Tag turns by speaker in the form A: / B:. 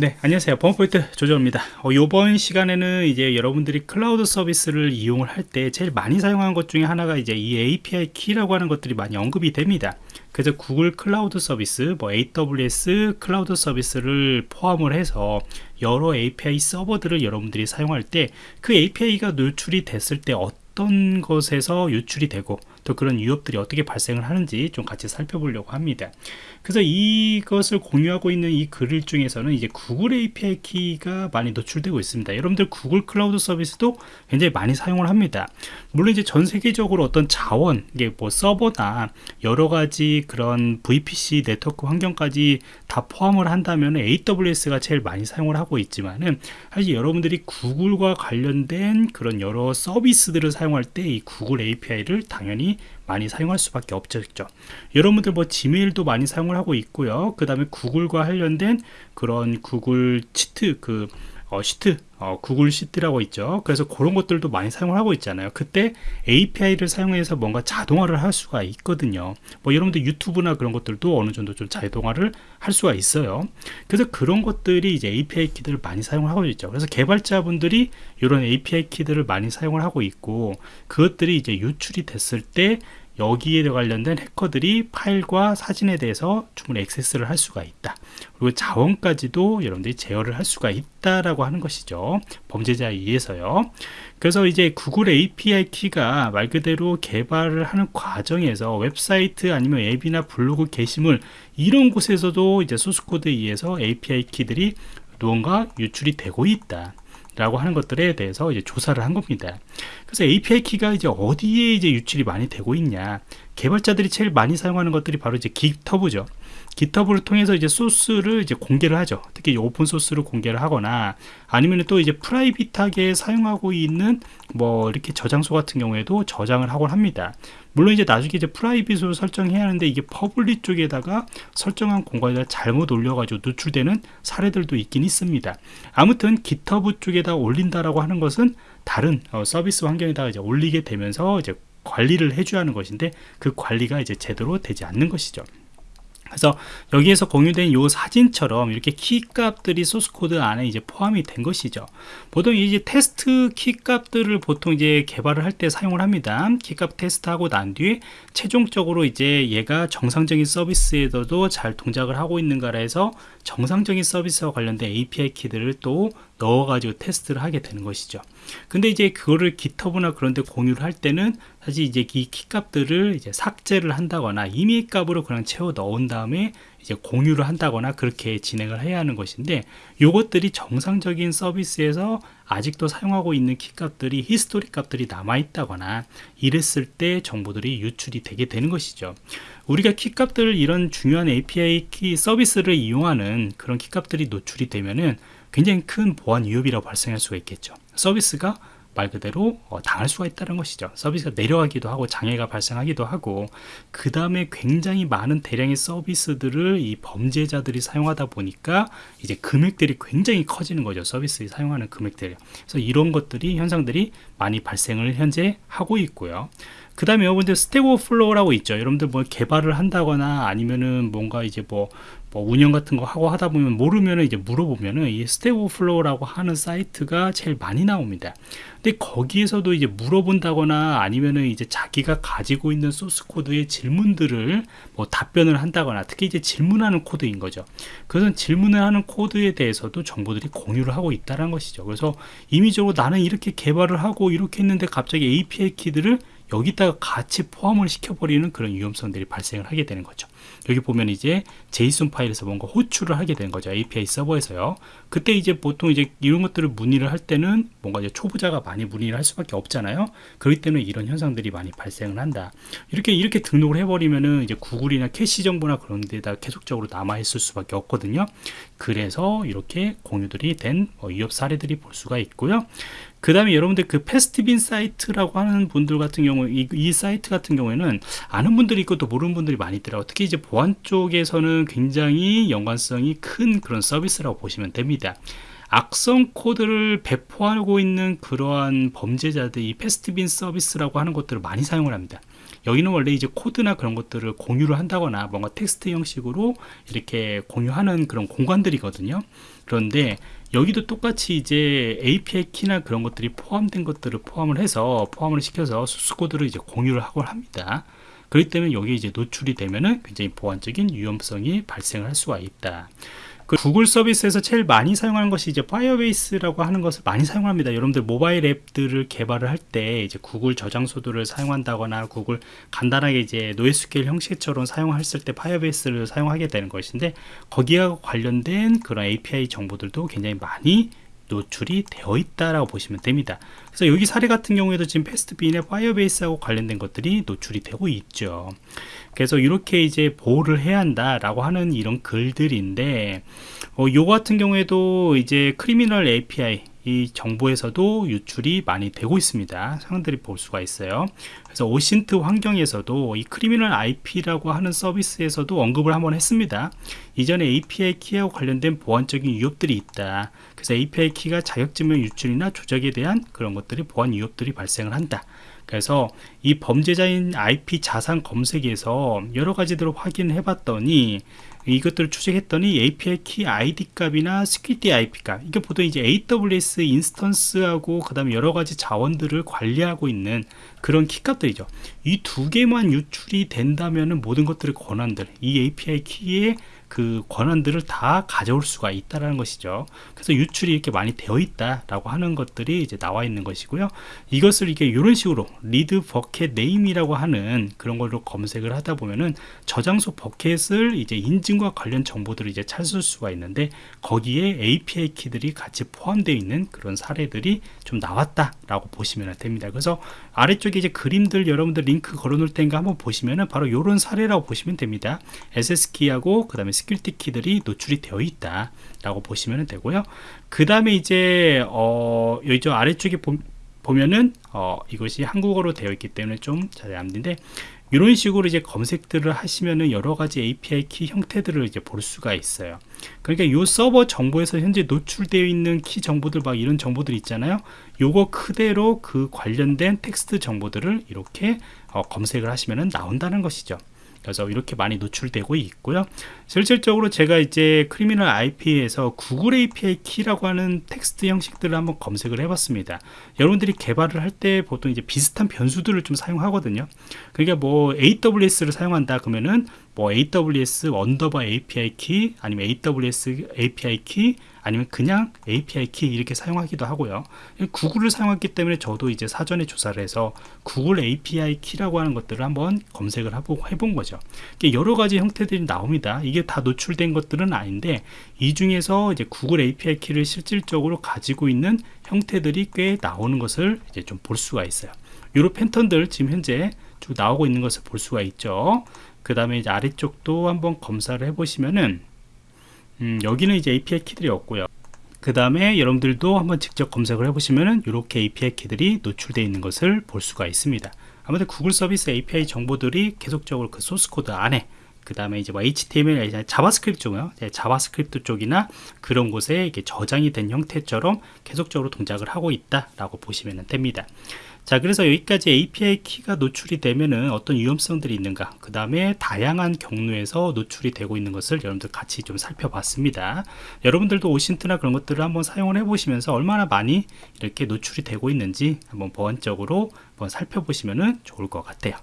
A: 네 안녕하세요. 범포인트 조정입니다. 어, 이번 시간에는 이제 여러분들이 클라우드 서비스를 이용을 할 때 제일 많이 사용하는 것 중에 하나가 이제 이 API 키라고 하는 것들이 많이 언급이 됩니다. 그래서 구글 클라우드 서비스 뭐 AWS 클라우드 서비스를 포함을 해서 여러 API 서버들을 여러분들이 사용할 때 그 API가 노출이 됐을 때 어떤 것에서 유출이 되고 또 그런 위협들이 어떻게 발생을 하는지 좀 같이 살펴보려고 합니다. 그래서 이것을 공유하고 있는 이 글 중에서는 이제 구글 API 키가 많이 노출되고 있습니다. 여러분들 구글 클라우드 서비스도 굉장히 많이 사용을 합니다. 물론 이제 전 세계적으로 어떤 자원 이게 뭐 서버나 여러 가지 그런 VPC 네트워크 환경까지 다 포함을 한다면 AWS가 제일 많이 사용을 하고 있지만은 사실 여러분들이 구글과 관련된 그런 여러 서비스들을 사용할 때 이 구글 API를 당연히 많이 사용할 수밖에 없죠. 여러분들 뭐 지메일도 많이 사용을 하고 있고요. 그 다음에 구글과 관련된 그런 구글 치트 그 어, 시트 어, 구글 시트라고 있죠. 그래서 그런 것들도 많이 사용을 하고 있잖아요. 그때 API를 사용해서 뭔가 자동화를 할 수가 있거든요. 뭐 여러분들 유튜브나 그런 것들도 어느 정도 좀 자동화를 할 수가 있어요. 그래서 그런 것들이 이제 API 키들을 많이 사용을 하고 있죠. 그래서 개발자분들이 이런 API 키들을 많이 사용을 하고 있고 그것들이 이제 유출이 됐을 때 여기에 관련된 해커들이 파일과 사진에 대해서 충분히 액세스를 할 수가 있다. 그리고 자원까지도 여러분들이 제어를 할 수가 있다라고 하는 것이죠. 범죄자에 의해서요. 그래서 이제 구글 API 키가 말 그대로 개발을 하는 과정에서 웹사이트 아니면 앱이나 블로그 게시물 이런 곳에서도 이제 소스코드에 의해서 API 키들이 무언가 유출이 되고 있다 라고 하는 것들에 대해서 이제 조사를 한 겁니다. 그래서 API 키가 이제 어디에 이제 유출이 많이 되고 있냐. 개발자들이 제일 많이 사용하는 것들이 바로 이제 GitHub죠. GitHub를 통해서 이제 소스를 이제 공개를 하죠. 특히 오픈 소스를 공개를 하거나 아니면 또 이제 private하게 사용하고 있는 뭐 이렇게 저장소 같은 경우에도 저장을 하곤 합니다. 물론 이제 나중에 이제 private으로 설정해야 하는데 이게 public 쪽에다가 설정한 공간에다 잘못 올려가지고 노출되는 사례들도 있긴 있습니다. 아무튼 GitHub 쪽에다 올린다라고 하는 것은 다른 어, 서비스 환경에다가 이제 올리게 되면서 이제 관리를 해줘야 하는 것인데 그 관리가 이제 제대로 되지 않는 것이죠. 그래서 여기에서 공유된 요 사진처럼 이렇게 키 값들이 소스 코드 안에 이제 포함이 된 것이죠 보통 이제 테스트 키 값들을 보통 이제 개발을 할 때 사용을 합니다 키 값 테스트하고 난 뒤에 최종적으로 이제 얘가 정상적인 서비스에도 잘 동작을 하고 있는가라 해서 정상적인 서비스와 관련된 API 키들을 또 넣어가지고 테스트를 하게 되는 것이죠. 근데 이제 그거를 GitHub나 그런 데 공유를 할 때는 사실 이제 이 키값들을 이제 삭제를 한다거나 임의 값으로 그냥 채워 넣은 다음에 이제 공유를 한다거나 그렇게 진행을 해야 하는 것인데 이것들이 정상적인 서비스에서 아직도 사용하고 있는 키값들이 히스토리 값들이 남아 있다거나 이랬을 때 정보들이 유출이 되게 되는 것이죠 우리가 키값들 이런 중요한 API 키 서비스를 이용하는 그런 키값들이 노출이 되면은 굉장히 큰 보안 위협이라고 발생할 수가 있겠죠. 서비스가 말 그대로 어, 당할 수가 있다는 것이죠. 서비스가 내려가기도 하고 장애가 발생하기도 하고 그 다음에 굉장히 많은 대량의 서비스들을 이 범죄자들이 사용하다 보니까 이제 금액들이 굉장히 커지는 거죠. 서비스 사용하는 금액들이. 그래서 이런 것들이 현상들이 많이 발생을 현재 하고 있고요 그 다음에 여러분들 Stack Overflow라고 있죠. 여러분들 뭐 개발을 한다거나 아니면은 뭔가 이제 뭐, 뭐 운영 같은 거 하고 하다 보면 모르면은 이제 물어보면은 이 Stack Overflow라고 하는 사이트가 제일 많이 나옵니다. 근데 거기에서도 이제 물어본다거나 아니면은 이제 자기가 가지고 있는 소스 코드의 질문들을 뭐 답변을 한다거나 특히 이제 질문하는 코드인 거죠. 그것은 질문을 하는 코드에 대해서도 정보들이 공유를 하고 있다는 것이죠. 그래서 임의적으로 나는 이렇게 개발을 하고 이렇게 했는데 갑자기 API 키들을 여기다가 같이 포함을 시켜버리는 그런 위험성들이 발생을 하게 되는 거죠. 여기 보면 이제 JSON 파일에서 뭔가 호출을 하게 되는 거죠 API 서버에서요. 그때 이제 보통 이제 이런 것들을 문의를 할 때는 뭔가 이제 초보자가 많이 문의를 할 수밖에 없잖아요. 그렇기 때문에 이런 현상들이 많이 발생을 한다. 이렇게 이렇게 등록을 해버리면은 이제 구글이나 캐시 정보나 그런 데다 계속적으로 남아 있을 수밖에 없거든요. 그래서 이렇게 공유들이 된뭐 위협 사례들이 볼 수가 있고요 그 다음에 여러분들 그 Pastebin 사이트라고 하는 분들 같은 경우 이, 이 사이트 같은 경우에는 아는 분들이 있고 또 모르는 분들이 많이 있더라고요. 특히 이제 보안 쪽에서는 굉장히 연관성이 큰 그런 서비스라고 보시면 됩니다 악성 코드를 배포하고 있는 그러한 범죄자들이 Pastebin 서비스라고 하는 것들을 많이 사용을 합니다. 여기는 원래 이제 코드나 그런 것들을 공유를 한다거나 뭔가 텍스트 형식으로 이렇게 공유하는 그런 공간들이거든요. 그런데 여기도 똑같이 이제 API 키나 그런 것들이 포함된 것들을 포함을 해서 포함을 시켜서 소스 코드를 이제 공유를 하고 합니다. 그렇기 때문에 여기 이제 노출이 되면은 굉장히 보안적인 위험성이 발생할 수가 있다. 그 구글 서비스에서 제일 많이 사용하는 것이 이제 Firebase라고 하는 것을 많이 사용합니다. 여러분들 모바일 앱들을 개발을 할 때 이제 구글 저장소들을 사용한다거나 구글 간단하게 이제 NoSQL 형식처럼 사용했을 때 Firebase를 사용하게 되는 것인데 거기와 관련된 그런 API 정보들도 굉장히 많이 노출이 되어 있다라고 보시면 됩니다. 그래서 여기 사례 같은 경우에도 지금 Pastebin의 Firebase하고 관련된 것들이 노출이 되고 있죠. 그래서 이렇게 이제 보호를 해야 한다라고 하는 이런 글들인데 어, 요 같은 경우에도 이제 Criminal IP 이 정보에서도 유출이 많이 되고 있습니다. 사람들이 볼 수가 있어요. 그래서 OSINT 환경에서도 이 Criminal IP라고 하는 서비스에서도 언급을 한번 했습니다. 이전에 API 키하고 관련된 보안적인 위협들이 있다. 그래서 API 키가 자격증명 유출이나 조작에 대한 그런 것들이 보안 위협들이 발생을 한다. 그래서 이 범죄자인 IP 자산 검색에서 여러 가지들을 확인해 봤더니 이것들을 추적했더니 API 키 ID 값이나 secret 키 값 이게 보통 이제 AWS instance하고 그 다음에 여러 가지 자원들을 관리하고 있는 그런 키 값들이죠. 이 두 개만 유출이 된다면 모든 것들의 권한들 이 API 키의 그 권한들을 다 가져올 수가 있다라는 것이죠. 그래서 유출이 이렇게 많이 되어 있다라고 하는 것들이 이제 나와 있는 것이고요. 이것을 이게 이런 식으로 read bucket name이라고 하는 그런 걸로 검색을 하다 보면은 저장소 bucket을 이제 인증과 관련 정보들을 이제 찾을 수가 있는데 거기에 API 키들이 같이 포함되어 있는 그런 사례들이 좀 나왔다라고 보시면 됩니다. 그래서 아래쪽에 이제 그림들 여러분들 링크 걸어 놓을 테니까 한번 보시면은 바로 이런 사례라고 보시면 됩니다. access 키하고 그 다음에 secret 키들이 노출이 되어 있다 라고 보시면 되고요 그 다음에 이제 어 여기 저 아래쪽에 보, 면은 어, 이것이 한국어로 되어 있기 때문에 좀 잘 안 되는데 이런 식으로 이제 검색들을 하시면은 여러 가지 API 키 형태들을 이제 볼 수가 있어요. 그러니까 이 서버 정보에서 현재 노출되어 있는 키 정보들 막 이런 정보들 있잖아요. 요거 그대로 그 관련된 텍스트 정보들을 이렇게 어, 검색을 하시면은 나온다는 것이죠. 그래서 이렇게 많이 노출되고 있고요. 실질적으로 제가 이제 Criminal IP에서 구글 API 키라고 하는 텍스트 형식들을 한번 검색을 해봤습니다. 여러분들이 개발을 할 때 보통 이제 비슷한 변수들을 좀 사용하거든요. 그러니까 뭐 AWS를 사용한다 그러면은 뭐 AWS underbar API 키 아니면 AWS API 키 아니면 그냥 API 키 이렇게 사용하기도 하고요. 구글을 사용했기 때문에 저도 이제 사전에 조사를 해서 구글 API 키라고 하는 것들을 한번 검색을 해본 거죠. 여러 가지 형태들이 나옵니다. 이게 다 노출된 것들은 아닌데 이 중에서 이제 구글 API 키를 실질적으로 가지고 있는 형태들이 꽤 나오는 것을 이제 좀 볼 수가 있어요. 이런 패턴들 지금 현재 쭉 나오고 있는 것을 볼 수가 있죠. 그 다음에 이제 아래쪽도 한번 검사를 해 보시면은 음, 여기는 이제 API 키들이 없고요 그 다음에 여러분들도 한번 직접 검색을 해보시면은 이렇게 API 키들이 노출되어 있는 것을 볼 수가 있습니다 아무튼 구글 서비스 API 정보들이 계속적으로 그 소스 코드 안에 그 다음에 이제 뭐 HTML, JavaScript 쪽이요. 네, JavaScript 쪽이나 그런 곳에 이게 저장이 된 형태처럼 계속적으로 동작을 하고 있다라고 보시면 됩니다. 자 그래서 여기까지 API 키가 노출이 되면은 어떤 위험성들이 있는가. 그 다음에 다양한 경로에서 노출이 되고 있는 것을 여러분들 같이 좀 살펴봤습니다. 여러분들도 오신트나 그런 것들을 한번 사용을 해 보시면서 얼마나 많이 이렇게 노출이 되고 있는지 한번 보안적으로 한번 살펴보시면 좋을 것 같아요